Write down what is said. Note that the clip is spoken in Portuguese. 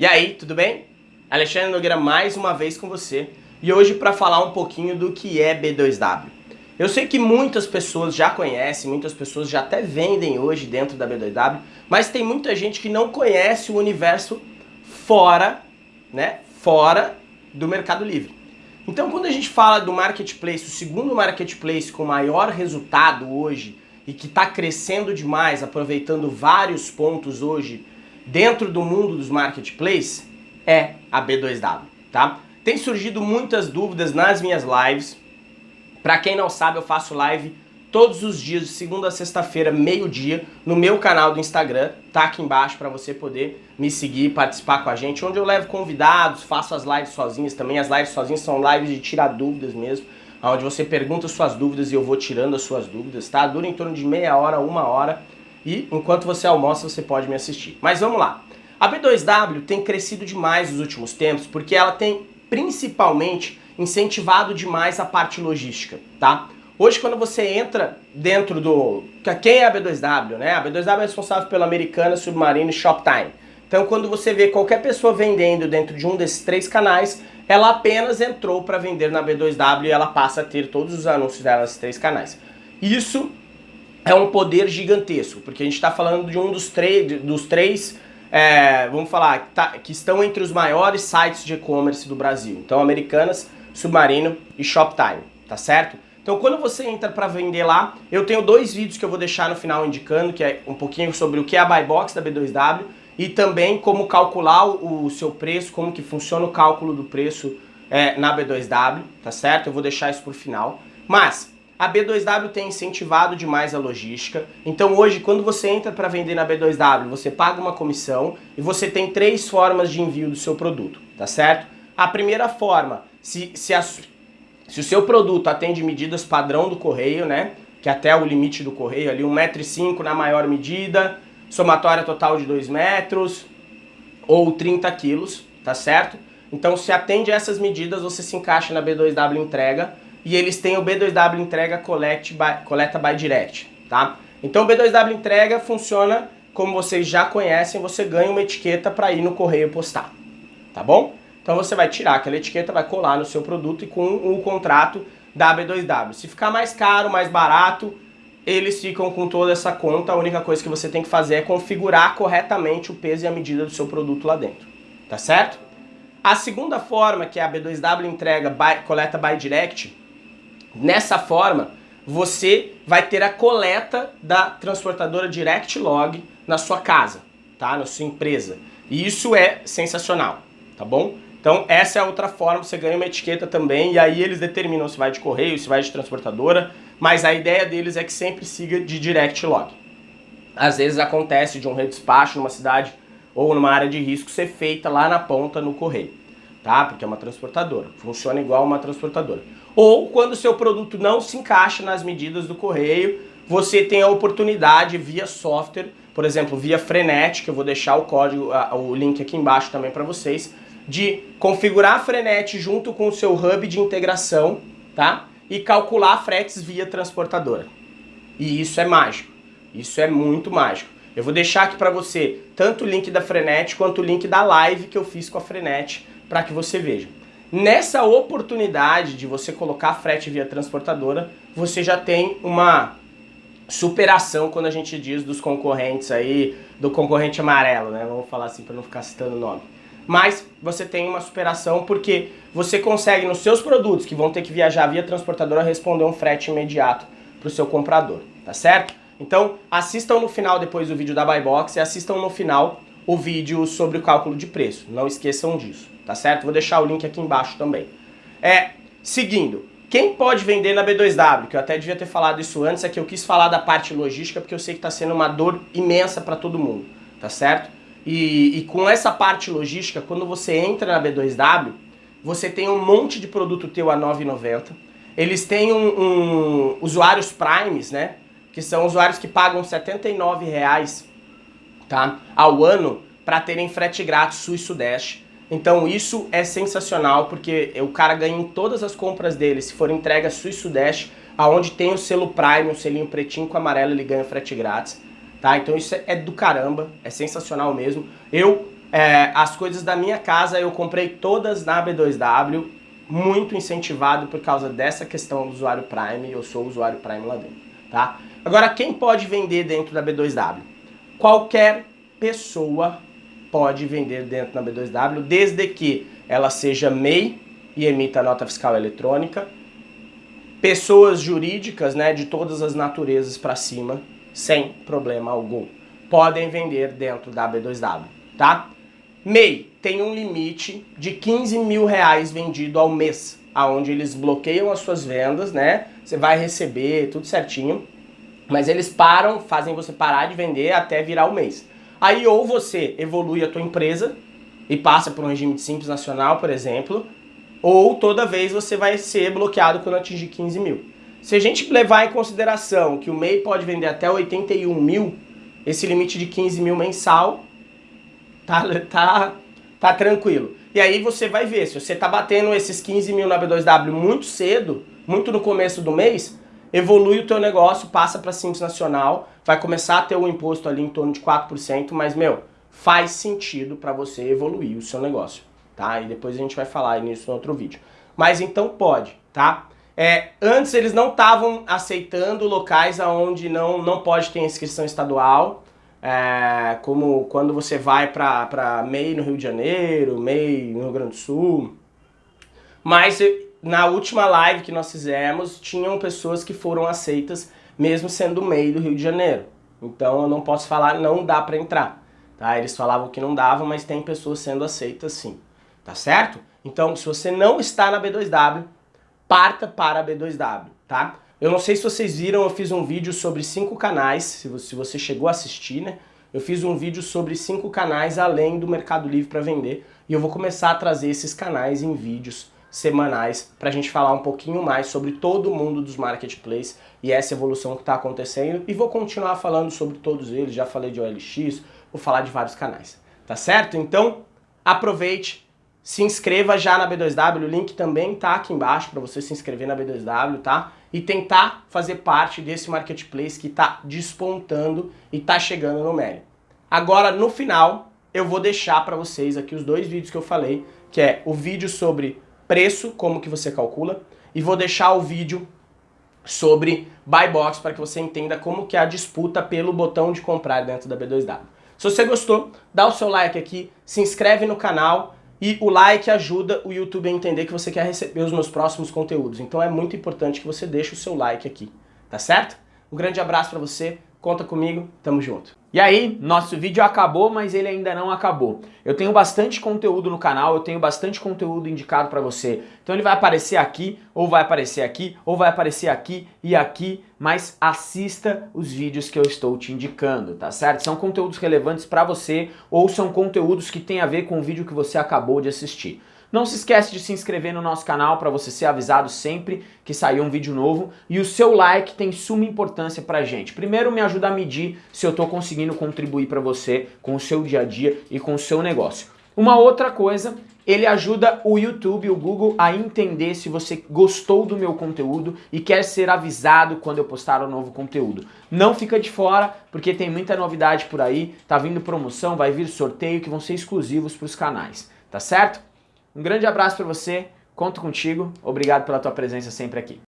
E aí, tudo bem? Alexandre Nogueira mais uma vez com você e hoje para falar um pouquinho do que é B2W. Eu sei que muitas pessoas já conhecem, muitas pessoas já até vendem hoje dentro da B2W, mas tem muita gente que não conhece o universo fora, né, fora do Mercado Livre. Então quando a gente fala do marketplace, o segundo marketplace com maior resultado hoje e que está crescendo demais, aproveitando vários pontos hoje dentro do mundo dos marketplaces é a B2W, tá? Tem surgido muitas dúvidas nas minhas lives. Para quem não sabe, eu faço live todos os dias, de segunda a sexta-feira, meio-dia, no meu canal do Instagram, tá aqui embaixo para você poder me seguir, participar com a gente, onde eu levo convidados, faço as lives sozinhas também, as lives sozinhas são lives de tirar dúvidas mesmo, onde você pergunta suas dúvidas e eu vou tirando as suas dúvidas, tá? Dura em torno de meia hora, uma hora, e enquanto você almoça você pode me assistir. Mas vamos lá. A B2W tem crescido demais nos últimos tempos porque ela tem principalmente incentivado demais a parte logística, tá? Hoje quando você entra dentro do... Quem é a B2W, né? A B2W é responsável pela Americana, Submarino e Shoptime. Então quando você vê qualquer pessoa vendendo dentro de um desses três canais, ela apenas entrou para vender na B2W e ela passa a ter todos os anúncios dela nesses três canais. Isso é um poder gigantesco, porque a gente está falando de um dos, dos três, é, vamos falar, que, tá, que estão entre os maiores sites de e-commerce do Brasil. Então, Americanas, Submarino e Shoptime, tá certo? Então, quando você entra para vender lá, eu tenho dois vídeos que eu vou deixar no final indicando, que é um pouquinho sobre o que é a Buy Box da B2W e também como calcular o, o seu preço, como que funciona o cálculo do preço é, na B2W, tá certo? Eu vou deixar isso por final. Mas, a B2W tem incentivado demais a logística, então hoje quando você entra para vender na B2W, você paga uma comissão e você tem três formas de envio do seu produto, tá certo? A primeira forma, se, se, a, se o seu produto atende medidas padrão do correio, né, que até o limite do correio ali, 1,5m na maior medida, somatória total de 2 metros ou 30 quilos, tá certo? Então se atende a essas medidas, você se encaixa na B2W entrega, e eles têm o B2W entrega collect by, coleta by direct, tá? Então o B2W entrega funciona como vocês já conhecem, você ganha uma etiqueta para ir no correio postar, tá bom? Então você vai tirar aquela etiqueta, vai colar no seu produto e com o contrato da B2W. Se ficar mais caro, mais barato, eles ficam com toda essa conta, a única coisa que você tem que fazer é configurar corretamente o peso e a medida do seu produto lá dentro, tá certo? A segunda forma, que é a B2W entrega by, coleta by direct, Nessa forma, você vai ter a coleta da transportadora Direct Log na sua casa, tá? Na sua empresa. E isso é sensacional, tá bom? Então essa é outra forma, você ganha uma etiqueta também e aí eles determinam se vai de correio, se vai de transportadora, mas a ideia deles é que sempre siga de Direct Log. Às vezes acontece de um redespacho numa cidade ou numa área de risco ser feita lá na ponta no correio, tá? Porque é uma transportadora, funciona igual uma transportadora ou quando o seu produto não se encaixa nas medidas do correio, você tem a oportunidade via software, por exemplo, via Frenet, que eu vou deixar o código, o link aqui embaixo também para vocês, de configurar a Frenet junto com o seu hub de integração, tá? E calcular fretes via transportadora. E isso é mágico. Isso é muito mágico. Eu vou deixar aqui para você tanto o link da Frenet quanto o link da live que eu fiz com a Frenet para que você veja. Nessa oportunidade de você colocar frete via transportadora, você já tem uma superação quando a gente diz dos concorrentes aí, do concorrente amarelo, né? Vamos falar assim para não ficar citando o nome. Mas você tem uma superação porque você consegue nos seus produtos que vão ter que viajar via transportadora responder um frete imediato para o seu comprador, tá certo? Então assistam no final depois do vídeo da Buy Box e assistam no final o vídeo sobre o cálculo de preço. Não esqueçam disso, tá certo? Vou deixar o link aqui embaixo também. É, seguindo, quem pode vender na B2W, que eu até devia ter falado isso antes, é que eu quis falar da parte logística porque eu sei que está sendo uma dor imensa para todo mundo, tá certo? E, e, com essa parte logística, quando você entra na B2W, você tem um monte de produto teu a R$ 9,90. Eles têm um, um, usuários Primes, né? Que são usuários que pagam R$ 79,00 tá? ao ano para terem frete grátis sul e sudeste. Então isso é sensacional porque o cara ganha em todas as compras dele, se for entrega sul e sudeste, aonde tem o selo Prime, o selinho pretinho com amarelo, ele ganha frete grátis. Tá? Então isso é do caramba, é sensacional mesmo. Eu É, as coisas da minha casa eu comprei todas na B2W, muito incentivado por causa dessa questão do usuário Prime, eu sou usuário Prime lá dentro, tá? Agora, quem pode vender dentro da B2W? Qualquer pessoa pode vender dentro da B2W, desde que ela seja MEI e emita nota fiscal eletrônica, pessoas jurídicas né, de todas as naturezas para cima, sem problema algum. Podem vender dentro da B2W, tá? MEI tem um limite de 15 mil reais vendido ao mês, aonde eles bloqueiam as suas vendas, né? Você vai receber tudo certinho, mas eles param, fazem você parar de vender até virar o mês. Aí ou você evolui a tua empresa e passa por um regime de simples nacional, por exemplo, ou toda vez você vai ser bloqueado quando atingir 15 mil. Se a gente levar em consideração que o MEI pode vender até 81 mil, esse limite de 15 mil mensal tá, tá, tá tranquilo. E aí você vai ver, se você tá batendo esses 15 mil na B2W muito cedo, muito no começo do mês, evolui o teu negócio, passa para Simples Nacional, vai começar a ter um imposto ali em torno de 4%, mas, meu, faz sentido para você evoluir o seu negócio, tá? E depois a gente vai falar nisso no outro vídeo. Mas então pode, tá? É, antes eles não estavam aceitando locais onde não, não pode ter inscrição estadual, é, como quando você vai para MEI no Rio de Janeiro, MEI no Rio Grande do Sul. Mas na última live que nós fizemos, tinham pessoas que foram aceitas mesmo sendo MEI do Rio de Janeiro. Então eu não posso falar não dá para entrar. Tá? Eles falavam que não dava, mas tem pessoas sendo aceitas sim. Tá certo? Então se você não está na B2W, parta para a B2W, tá? Eu não sei se vocês viram, eu fiz um vídeo sobre cinco canais, se você chegou a assistir, né? Eu fiz um vídeo sobre cinco canais além do Mercado Livre para vender e eu vou começar a trazer esses canais em vídeos semanais para a gente falar um pouquinho mais sobre todo o mundo dos marketplaces e essa evolução que está acontecendo e vou continuar falando sobre todos eles, já falei de OLX, vou falar de vários canais, tá certo? Então aproveite, se inscreva já na B2W, o link também tá aqui embaixo para você se inscrever na B2W, tá? E tentar fazer parte desse marketplace que está despontando e está chegando no Meli. Agora, no final, eu vou deixar para vocês aqui os dois vídeos que eu falei, que é o vídeo sobre preço, como que você calcula, e vou deixar o vídeo sobre buy box para que você entenda como que é a disputa pelo botão de comprar dentro da B2W. Se você gostou, dá o seu like aqui, se inscreve no canal, e o like ajuda o YouTube a entender que você quer receber os meus próximos conteúdos. Então é muito importante que você deixe o seu like aqui, tá certo? Um grande abraço pra você, conta comigo, tamo junto. E aí, nosso vídeo acabou, mas ele ainda não acabou. Eu tenho bastante conteúdo no canal, eu tenho bastante conteúdo indicado para você. Então ele vai aparecer aqui, ou vai aparecer aqui, ou vai aparecer aqui e aqui, mas assista os vídeos que eu estou te indicando, tá certo? São conteúdos relevantes para você, ou são conteúdos que têm a ver com o vídeo que você acabou de assistir. Não se esquece de se inscrever no nosso canal para você ser avisado sempre que sair um vídeo novo e o seu like tem suma importância pra gente. Primeiro me ajuda a medir se eu estou conseguindo contribuir para você com o seu dia a dia e com o seu negócio. Uma outra coisa, ele ajuda o YouTube, o Google a entender se você gostou do meu conteúdo e quer ser avisado quando eu postar um novo conteúdo. Não fica de fora, porque tem muita novidade por aí, tá vindo promoção, vai vir sorteio que vão ser exclusivos para os canais, tá certo? Um grande abraço para você, conto contigo, obrigado pela tua presença sempre aqui.